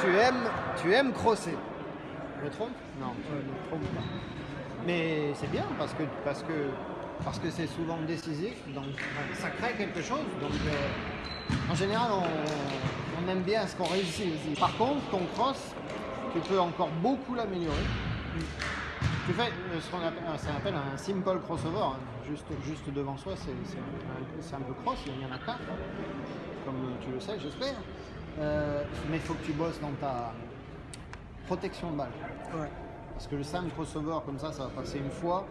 tu aimes, tu aimes crosser. Je me trompe? Non, je Ouais. me trompe pas. Mais c'est bien parce que parce que parce que c'est souvent décisif, donc ça crée quelque chose. Donc euh, en général, on, on aime bien ce qu'on réussit aussi. Par contre, ton cross, tu peux encore beaucoup l'améliorer. Tu fais euh, ce qu'on appelle, euh, ça un simple crossover. hein. Juste, juste devant soi, c'est un, peu cross, il y en a quatre, comme tu le sais, j'espère. Euh, mais il faut que tu bosses dans ta protection de balle. Ouais. Parce que le simple crossover, comme ça, ça va passer une fois.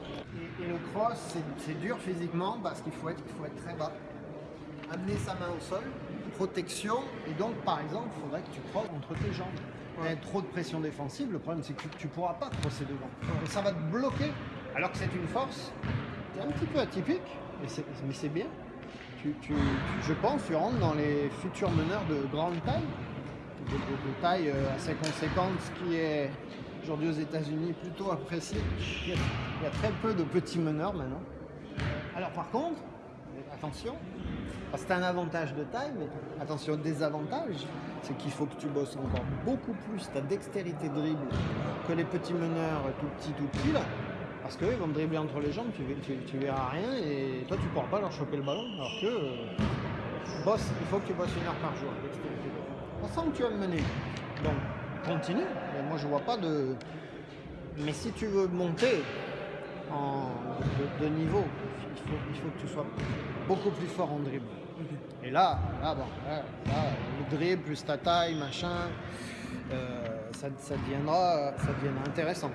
Et, et le cross, c'est- dur physiquement parce qu'il faut être, il faut être très bas. Amener sa main au sol, protection. Et donc, par exemple, il faudrait que tu crosses entre tes jambes. Ouais. Et trop de pression défensive, le problème c'est que tu ne pourras pas crosser devant. Et ça va te bloquer. Alors que c'est une force, c'est un petit peu atypique, mais c'est bien. Je pense tu rentres dans les futurs meneurs de grande taille, de, taille euh, assez conséquente, ce qui est aujourd'hui aux États-Unis plutôt apprécié. Il y, a, très peu de petits meneurs maintenant. Alors par contre, attention, c'est un avantage de taille, mais attention, désavantage, c'est qu'il faut que tu bosses encore beaucoup plus ta dextérité de dribble que les petits meneurs tout petits, tout petits là. Parce qu'eux, ils vont dribbler entre les jambes, tu, tu, tu verras rien et toi, tu ne pourras pas leur choper le ballon. Alors que euh, bosse, il faut que tu bosses une heure par jour. On sent que tu vas me mener. Donc, continue. Mais moi, je vois pas de. Mais si tu veux monter en, de, de niveau, il faut, il faut que tu sois beaucoup plus fort en dribble. Et là, là, bon, là, là, le dribble plus ta taille, machin, euh, ça, ça deviendra, ça deviendra intéressant.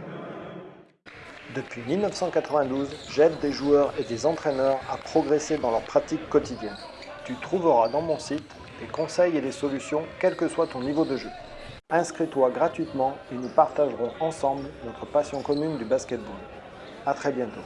Depuis 1992, j'aide des joueurs et des entraîneurs à progresser dans leur pratique quotidienne. Tu trouveras dans mon site des conseils et des solutions quel que soit ton niveau de jeu. Inscris-toi gratuitement et nous partagerons ensemble notre passion commune du basketball. A très bientôt.